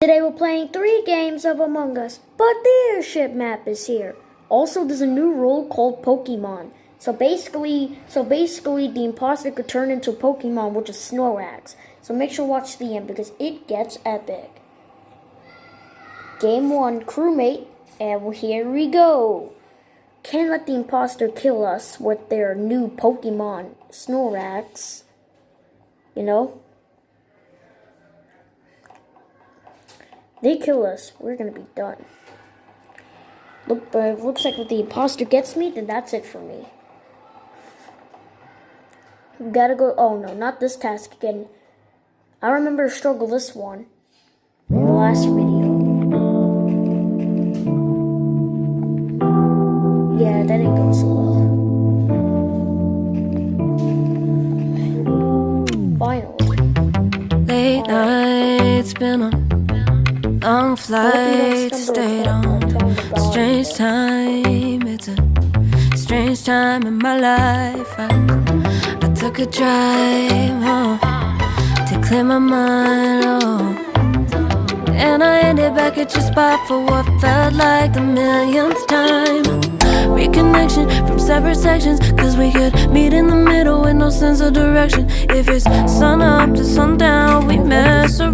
Today we're playing three games of Among Us, but the airship map is here. Also, there's a new role called Pokemon. So basically, so basically, the imposter could turn into Pokemon, which is Snorlax. So make sure to watch the end because it gets epic. Game one, crewmate, and here we go. Can't let the imposter kill us with their new Pokemon, Snorlax. You know. They kill us, we're gonna be done. Look, but it looks like if the imposter gets me, then that's it for me. We gotta go. Oh no, not this task again. I remember struggle this one in the last video. Yeah, that didn't go so well. Finally. Late nights been on long flight stayed on. strange time it's a strange time in my life. I, I took a drive home to clear my mind oh. and I ended back at your spot for what felt like the millionth time. Reconnection from separate sections Cause we could meet in the middle with no sense of direction. If it's sun up to sundown We mess around,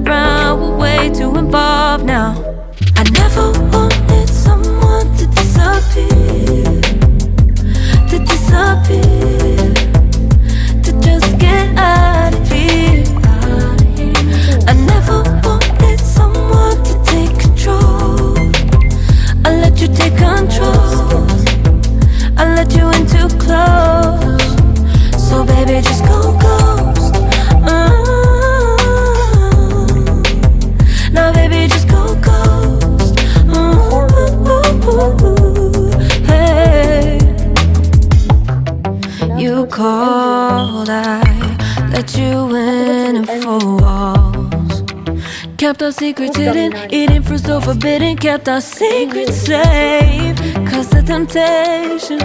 secrets hidden, eating fruit so forbidden. Kept our secrets safe. Cause the temptation,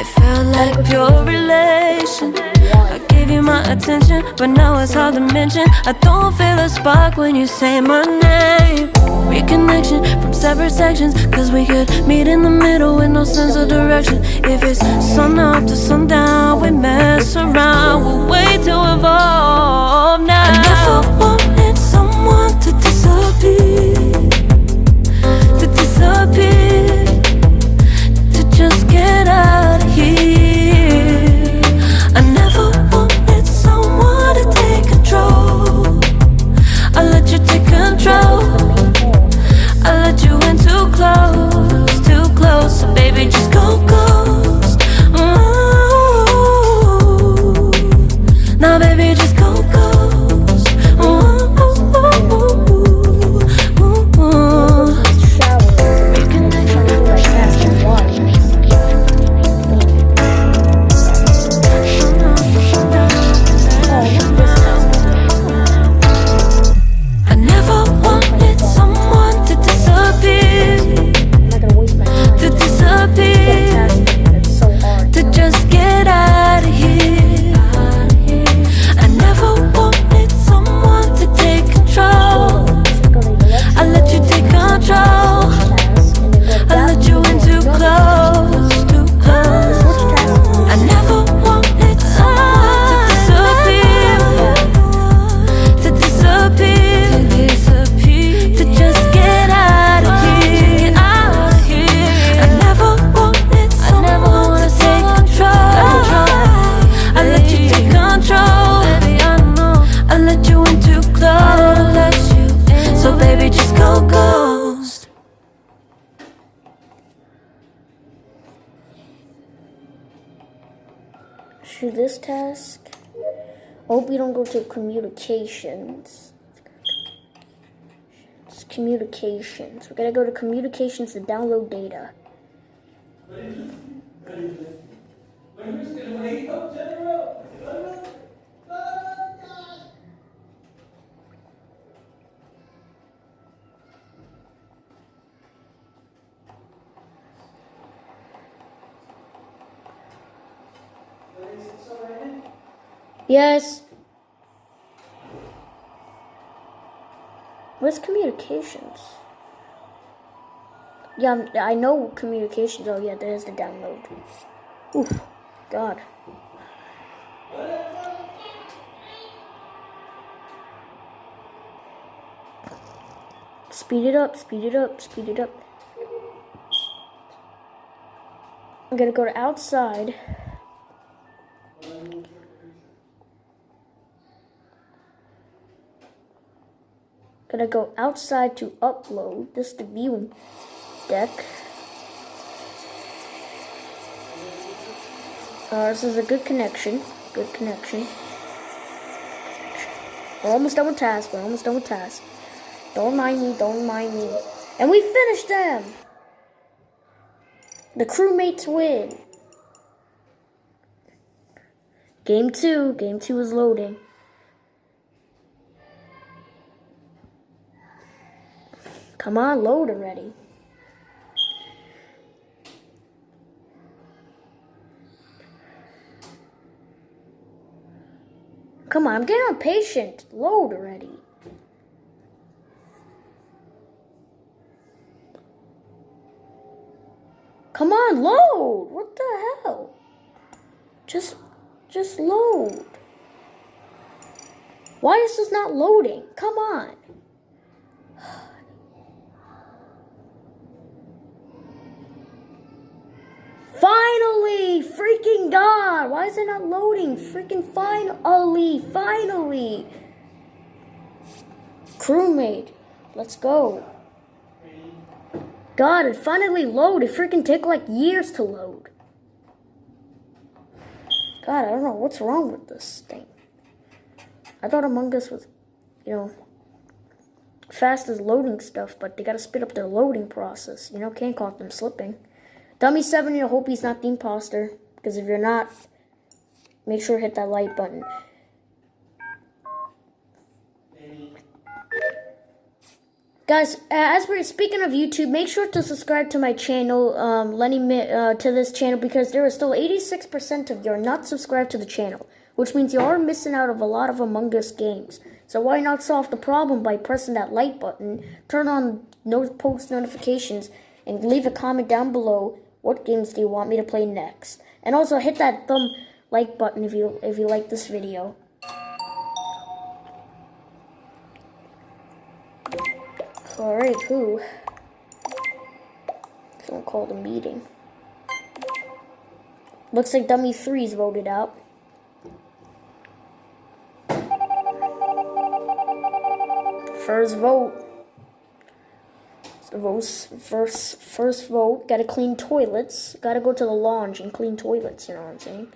it felt like pure relation. I gave you my attention, but now it's hard to mention. I don't feel a spark when you say my name. Reconnection from separate sections. Cause we could meet in the middle with no sense of direction. If it's sun up to sundown, we mess around. We're way too evolved now disappear To disappear To just get out Hope you don't go to communications. It's communications. We're gonna go to communications to download data. Yes. Where's communications? Yeah, I'm- I know communications. Oh, yeah, there's the download. Oof, God. Speed it up, speed it up, speed it up. I'm gonna go to outside. Gonna go outside to upload. This is the viewing deck. Uh, this is a good connection. Good connection. We're almost done with task. We're almost done with task. Don't mind me. Don't mind me. And we finished them. The crewmates win. Game two. Game two is loading. Come on, load already. Come on, I'm getting impatient. Load already. Come on, load. What the hell? Just just load. Why is this not loading? Come on. Finally! Freaking God! Why is it not loading? Freaking finally! Finally! Crewmate, let's go. God, it finally loaded. It freaking took like years to load. God, I don't know what's wrong with this thing. I thought Among Us was, you know, fast as loading stuff, but they gotta speed up their loading process. You know, can't call them slipping. Dummy 7, you hope he's not the imposter. Because if you're not, make sure to hit that like button. Guys, as we're speaking of YouTube, make sure to subscribe to my channel, um, Lenny, uh, to this channel, because there is still 86% of you are not subscribed to the channel, which means you are missing out of a lot of Among Us games. So why not solve the problem by pressing that like button, turn on no post notifications, and leave a comment down below what games do you want me to play next. And also hit that thumb like button if you if you like this video. Alright, who? Someone called a meeting. Looks like Dummy 3's voted out. First vote. First, first, first vote. Gotta clean toilets. Gotta go to the lounge and clean toilets, you know what I'm saying?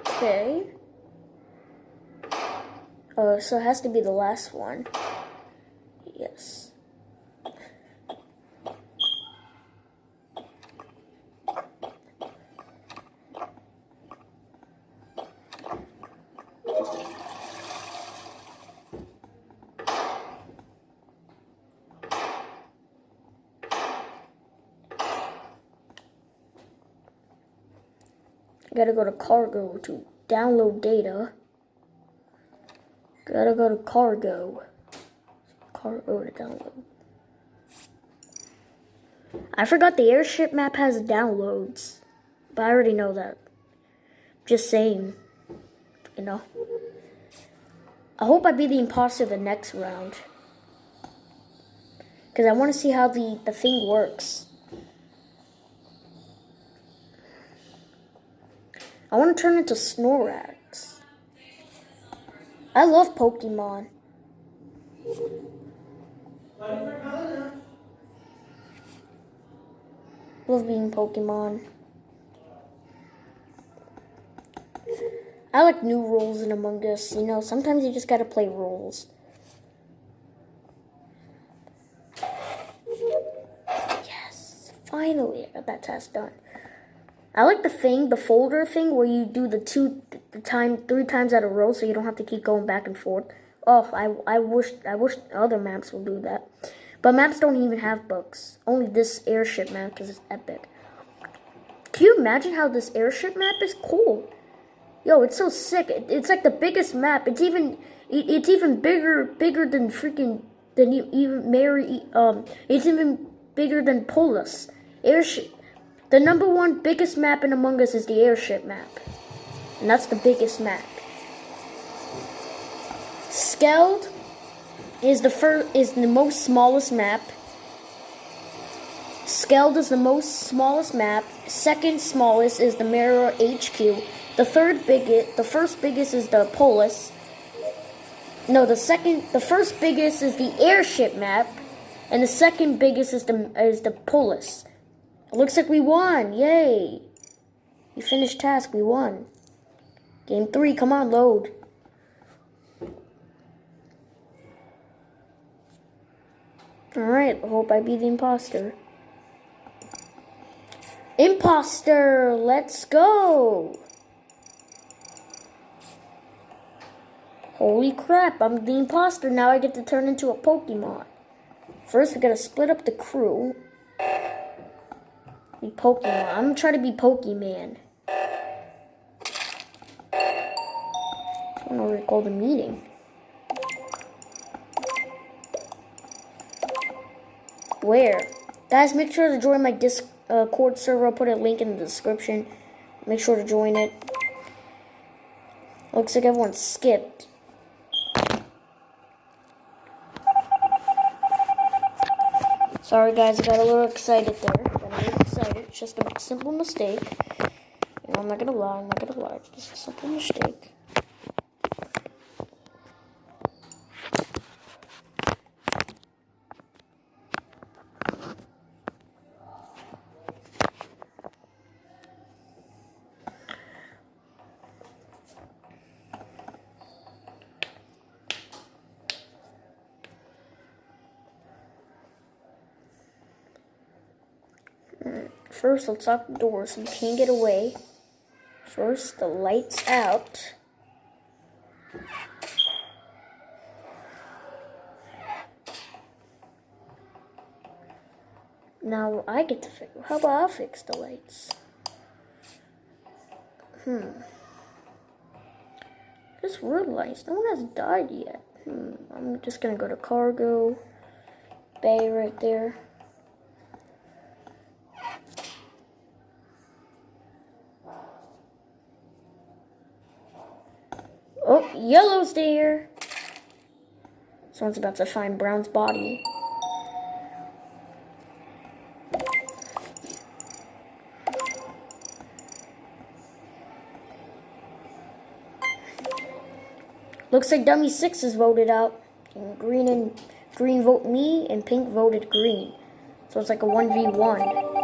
Okay. Uh, so it has to be the last one. Yes. Gotta go to cargo to download data. Gotta go to cargo. Cargo to download. I forgot the airship map has downloads. But I already know that. Just saying. You know. I hope I be the imposter the next round. Because I want to see how the, the thing works. I want to turn into Snorlax. I love Pokemon. Love being Pokemon. I like new roles in Among Us. You know, sometimes you just gotta play roles. Yes, finally I got that task done. I like the thing, the folder thing, where you do the two the time three times at a row, so you don't have to keep going back and forth. Oh, I I wish I wish other maps will do that, but maps don't even have books. Only this airship map because it's epic. Can you imagine how this airship map is cool? Yo, it's so sick. It, it's like the biggest map. It's even it, it's even bigger bigger than freaking than even Mary um it's even bigger than Polus. Airship the number one biggest map in Among Us is the airship map. And that's the biggest map. Skeld is the first is the most smallest map. Skeld is the most smallest map. Second smallest is the Mira HQ. The third biggest, the first biggest is the Polus. No, the second, the first biggest is the airship map, and the second biggest is the is the Polus. It looks like we won! Yay! We finished task. We won. Game three. Come on, load. Alright, hope I be the imposter. Imposter, let's go! Holy crap, I'm the imposter. Now I get to turn into a Pokemon. First, we gotta split up the crew. Be Pokemon. I'm gonna try to be Pokemon. I don't know what to call the meeting. Where? Guys, make sure to join my Discord uh, server. I'll put a link in the description. Make sure to join it. Looks like everyone skipped. Sorry guys, I got a little excited there. Excited. It's just a simple mistake. I'm not gonna lie, I'm not gonna lie. It's just a simple mistake. First, let's lock the door so you can't get away. First, the lights out. Now I get to figure. How about I fix the lights? Hmm. Just realized no one has died yet. Hmm. I'm just gonna go to cargo bay right there. Oh, Yellow's there. Someone's about to find Brown's body. Looks like Dummy 6 is voted out. And green and green vote me and pink voted green. So it's like a 1v1.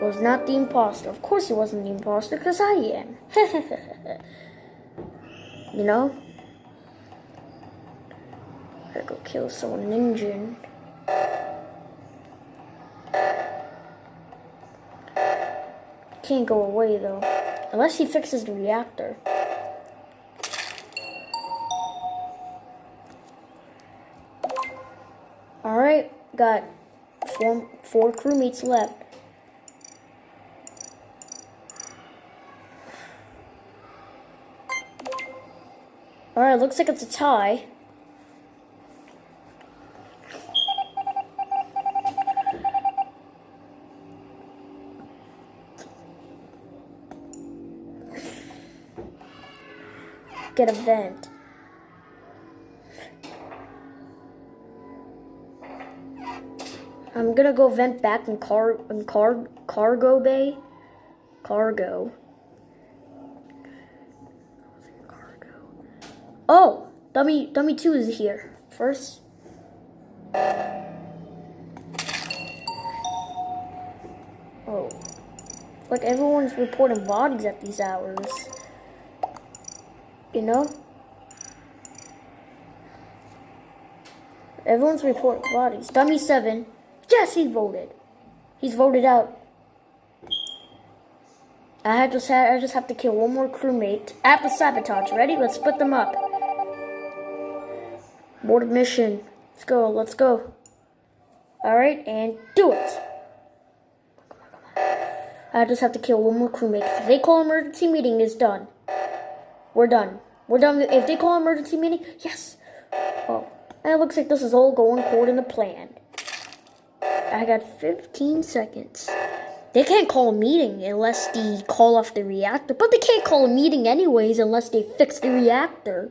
Was not the imposter. Of course he wasn't the imposter, because I am. you know? Gotta go kill someone ninja. Can't go away though. Unless he fixes the reactor. Alright, got four, four crewmates left. Alright, looks like it's a tie. Get a vent. I'm gonna go vent back in car in car cargo bay. Cargo. Oh, dummy dummy two is here. First. Oh. Like everyone's reporting bodies at these hours. You know? Everyone's reporting bodies. Dummy seven. Yes, he voted. He's voted out. I just have, I just have to kill one more crewmate. At the sabotage. Ready? Let's split them up. Board mission. Let's go. Let's go. All right, and do it. I just have to kill one more crewmate. If they call emergency meeting, it's done. We're done. We're done. If they call emergency meeting, yes. Oh, and it looks like this is all going according to plan. I got 15 seconds. They can't call a meeting unless they call off the reactor, but they can't call a meeting anyways unless they fix the reactor.